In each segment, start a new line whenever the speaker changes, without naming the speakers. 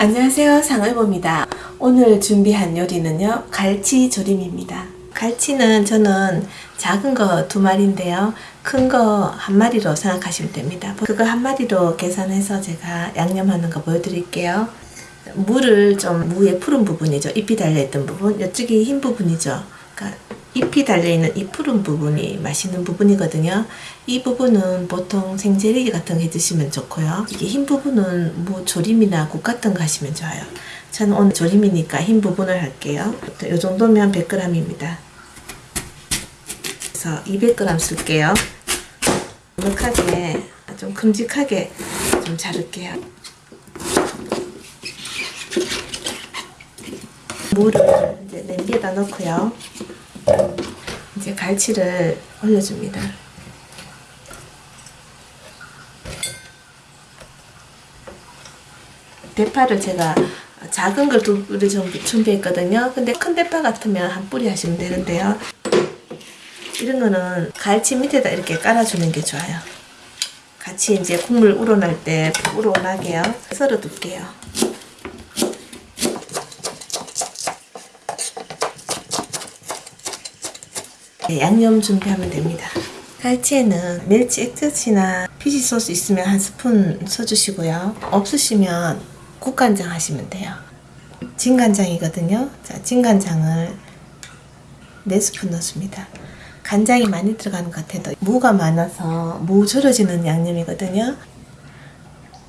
안녕하세요. 상을봅니다. 오늘 준비한 요리는요 갈치 조림입니다. 갈치는 저는 작은 거 두 마리인데요. 큰 거 한 마리로 생각하시면 됩니다. 그거 한 마리로 계산해서 제가 양념하는 거 보여드릴게요. 물을 좀 무의 푸른 부분이죠. 잎이 달려있던 부분. 이쪽이 흰 부분이죠. 그러니까 잎이 달려있는 이 푸른 부분이 맛있는 부분이거든요. 이 부분은 보통 생제리기 같은 거 해주시면 좋고요. 이게 흰 부분은 뭐 조림이나 국 같은 거 하시면 좋아요. 저는 오늘 조림이니까 흰 부분을 할게요. 이 정도면 100g입니다. 그래서 200g 쓸게요. 넉넉하게 좀 큼직하게 좀 자를게요. 물을 이제 냄비에다 넣고요. 이제 갈치를 올려줍니다. 대파를 제가 작은 걸 두 뿌리 정도 준비했거든요. 근데 큰 대파 같으면 한 뿌리 하시면 되는데요. 이런 거는 갈치 밑에다 이렇게 깔아주는 게 좋아요. 같이 이제 국물 우러날 때 우러나게요. 썰어 둘게요. 네, 양념 준비하면 됩니다. 갈치에는 멸치 액젓이나 피시 소스 있으면 한 스푼 써주시고요. 없으시면 국간장 하시면 돼요. 진간장이거든요. 자, 진간장을 4스푼 넣습니다. 간장이 많이 들어가는 것 같아도 무가 많아서 무 절여지는 양념이거든요.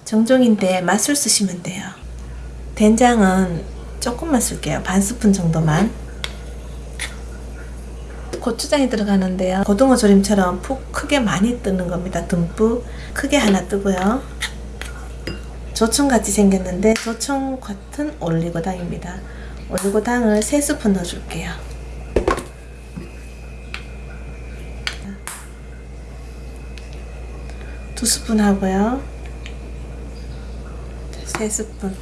정종인데 맛술 쓰시면 돼요. 된장은 조금만 쓸게요. 반 스푼 정도만. 고추장이 들어가는데요. 고등어 조림처럼 푹 크게 많이 뜨는 겁니다. 듬뿍 크게 하나 뜨고요. 조청같이 생겼는데 조청 같은 올리고당입니다. 올리고당을 3스푼 넣어줄게요. 두 스푼 하고요. 세 스푼.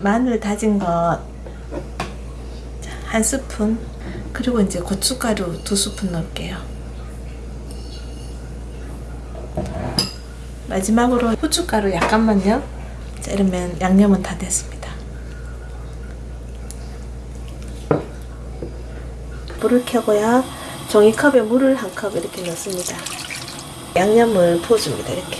마늘 다진 것 한 스푼 그리고 이제 고춧가루 두 스푼 넣을게요. 마지막으로 후춧가루 약간만요. 자 이러면 양념은 다 됐습니다. 불을 켜고요. 종이컵에 물을 한 컵 이렇게 넣습니다. 양념을 부어줍니다 이렇게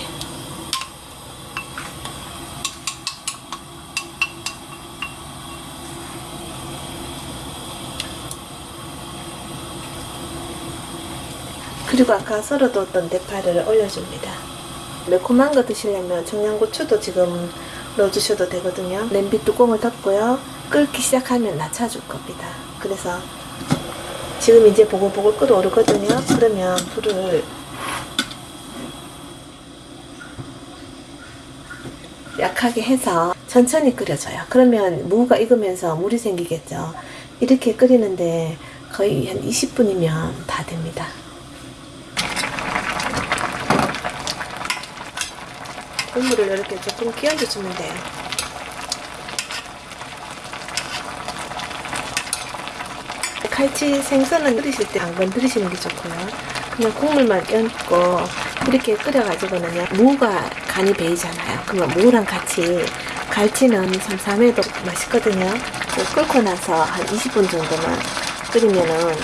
그리고 아까 썰어뒀던 대파를 올려줍니다. 매콤한 거 드시려면 청양고추도 지금 넣어주셔도 되거든요. 냄비 뚜껑을 닫고요. 끓기 시작하면 낮춰줄 겁니다. 그래서 지금 이제 보글보글 끓어오르거든요. 그러면 불을 약하게 해서 천천히 끓여줘요. 그러면 무가 익으면서 물이 생기겠죠. 이렇게 끓이는데 거의 한 20분이면 다 됩니다. 국물을 이렇게 조금 끼얹어 주면 돼요. 칼치 생선은 끓이실 때 안 건드리시는 게 좋고요. 그냥 국물만 얹고 이렇게 끓여가지고는요. 무가 간이 배이잖아요. 그러면 무랑 같이 갈치는 삼삼해도 맛있거든요. 끓고 나서 한 20분 정도만 끓이면은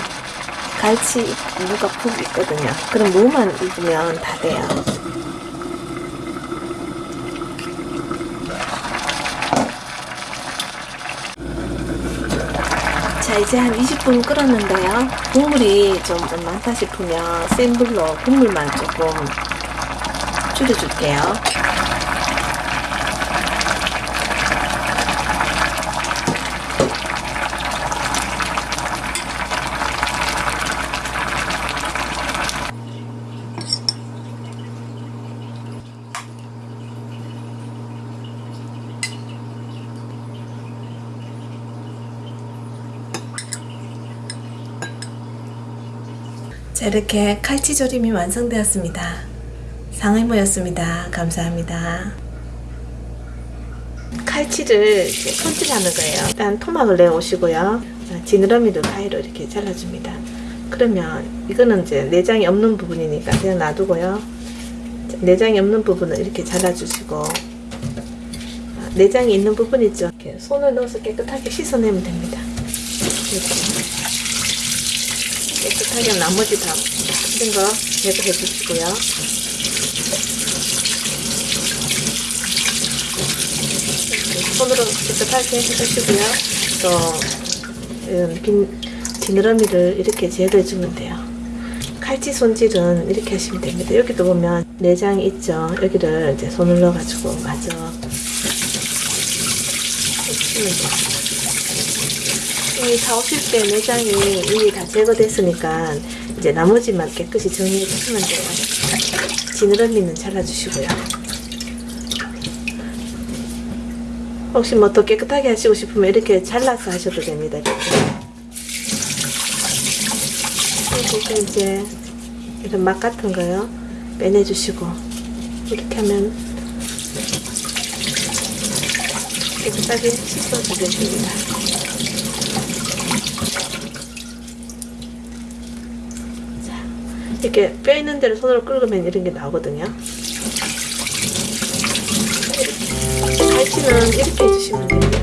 갈치 무가 푹 있거든요. 그럼 무만 익으면 다 돼요. 자 이제 한 20분 끓었는데요. 국물이 좀 많다 싶으면 센 불로 국물만 조금 줄여줄게요 자 이렇게 칼치조림이 완성되었습니다. 상의모였습니다. 감사합니다. 칼치를 손질하는 거예요. 일단 토막을 내오시고요. 지느러미를 가위로 이렇게 잘라줍니다. 그러면 이거는 이제 내장이 없는 부분이니까 그냥 놔두고요. 자, 내장이 없는 부분은 이렇게 잘라주시고 아, 내장이 있는 부분 있죠. 이렇게 손을 넣어서 깨끗하게 씻어내면 됩니다. 이렇게 깨끗하게 나머지 다 힘든 거 제거해 주시고요. 손으로 깨끗하게 해주시고요. 또 이런 빈 지느러미를 이렇게 제거해 주면 돼요. 칼치 손질은 이렇게 하시면 됩니다. 여기도 보면 내장이 있죠. 여기를 이제 손을 넣어가지고 마저 해주시면 돼요. 이 사오실 때 내장이 이미 다 제거됐으니까 이제 나머지만 깨끗이 정리해 주시면 돼요. 지느러미는 잘라주시고요. 혹시 뭐 더 깨끗하게 하시고 싶으면 이렇게 잘라서 하셔도 됩니다. 이렇게 이제 이런 막그 같은 거요 빼내주시고 이렇게 하면 깨끗하게 씻어주겠습니다. 이렇게 뼈 있는 데를 손으로 긁으면 이런 게 나오거든요. 갈치는 이렇게 해주시면 돼요.